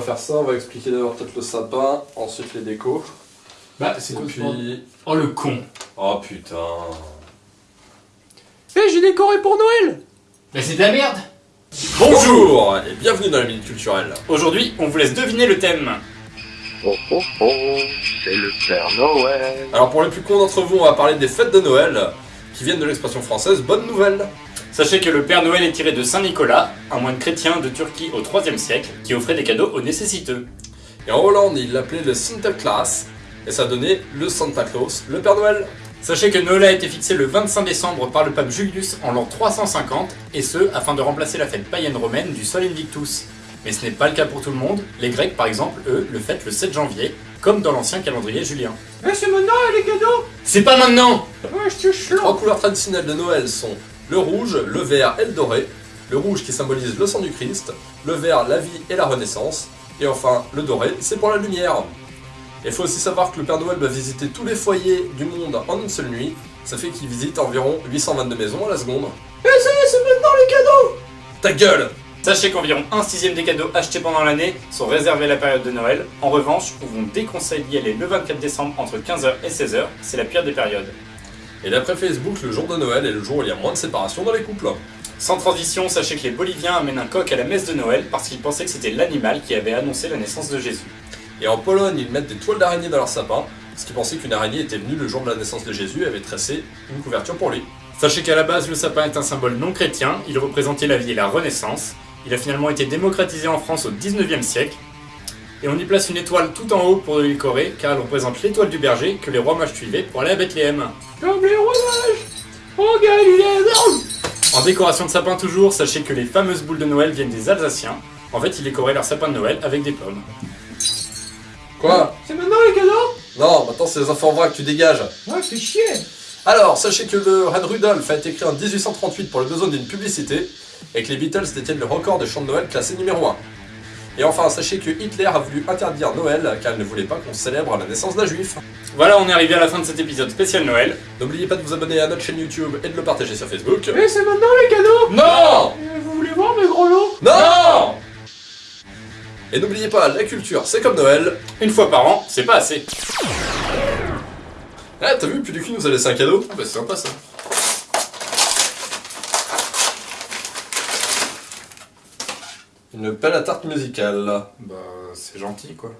faire ça, on va expliquer d'abord peut-être le sapin, ensuite les décos. Bah, c'est Et quoi puis... Oh le con Oh putain... Eh, j'ai décoré pour Noël Bah c'est de la merde Bonjour et bienvenue dans la Minute Culturelle. Aujourd'hui, on vous laisse deviner le thème. Oh oh oh, c'est le Père Noël. Alors pour les plus cons d'entre vous, on va parler des fêtes de Noël, qui viennent de l'expression française « bonne nouvelle Sachez que le Père Noël est tiré de Saint Nicolas, un moine chrétien de Turquie au 3 siècle, qui offrait des cadeaux aux nécessiteux. ». Et en Hollande, ils l'appelaient le Sinterklaas, et ça donnait le Santa Claus, le Père Noël. Sachez que Noël a été fixé le 25 décembre par le pape Julius en l'an 350, et ce, afin de remplacer la fête païenne romaine du Sol Invictus. Mais ce n'est pas le cas pour tout le monde, les Grecs par exemple, eux, le fêtent le 7 janvier, comme dans l'ancien calendrier julien. Eh, c'est maintenant les cadeaux? C'est pas maintenant Ouais, je te Les trois couleurs traditionnelles de Noël sont le rouge, le vert et le doré. Le rouge qui symbolise le sang du Christ, le vert la vie et la renaissance, et enfin le doré c'est pour la lumière. Il faut aussi savoir que le Père Noël va visiter tous les foyers du monde en une seule nuit, ça fait qu'il visite environ 822 maisons à la seconde. Eh, ça y est, c'est maintenant les cadeaux Ta gueule Sachez qu'environ un sixième des cadeaux achetés pendant l'année sont réservés à la période de Noël. En revanche, on vous déconseille d'y aller le 24 décembre entre 15h et 16h, c'est la pire des périodes. Et d'après Facebook, le jour de Noël est le jour où il y a moins de séparation dans les couples. Sans transition, sachez que les Boliviens amènent un coq à la messe de Noël parce qu'ils pensaient que c'était l'animal qui avait annoncé la naissance de Jésus. Et en Pologne, ils mettent des toiles d'araignée dans leur sapin, parce qu'ils pensaient qu'une araignée était venue le jour de la naissance de Jésus et avait tressé une couverture pour lui. Sachez qu'à la base, le sapin est un symbole non chrétien, il représentait la vie et la renaissance. Il a finalement été démocratisé en France au 19e siècle. Et on y place une étoile tout en haut pour le décorer, car elle représente l'étoile du berger que les rois mages suivaient pour aller à Bethléem. Comme les rois mages Oh, Galilée En décoration de sapin toujours, sachez que les fameuses boules de Noël viennent des Alsaciens. En fait, ils décoraient leur sapin de Noël avec des pommes. Quoi? C'est maintenant les cadeaux? Non, maintenant c'est les enfants vrac, tu dégages. Ouais, fais chier Alors, sachez que le Reine Rudolph a été créé en 1838 pour le besoin d'une publicité, et que les Beatles détiennent le record de chants de Noël classé numéro 1. Et enfin, sachez que Hitler a voulu interdire Noël car il ne voulait pas qu'on célèbre la naissance d'un juif. Voilà, on est arrivé à la fin de cet épisode spécial Noël. N'oubliez pas de vous abonner à notre chaîne YouTube et de le partager sur Facebook. Eh, c'est maintenant les cadeaux Non Eh, Vous voulez voir mes gros lots? Non Et n'oubliez pas, la culture c'est comme Noël. Une fois par an, c'est pas assez. Ah, t'as vu, Puducu nous a laissé un cadeau Ah bah c'est sympa ça. Une pelle à tarte musicale. Bah c'est gentil quoi.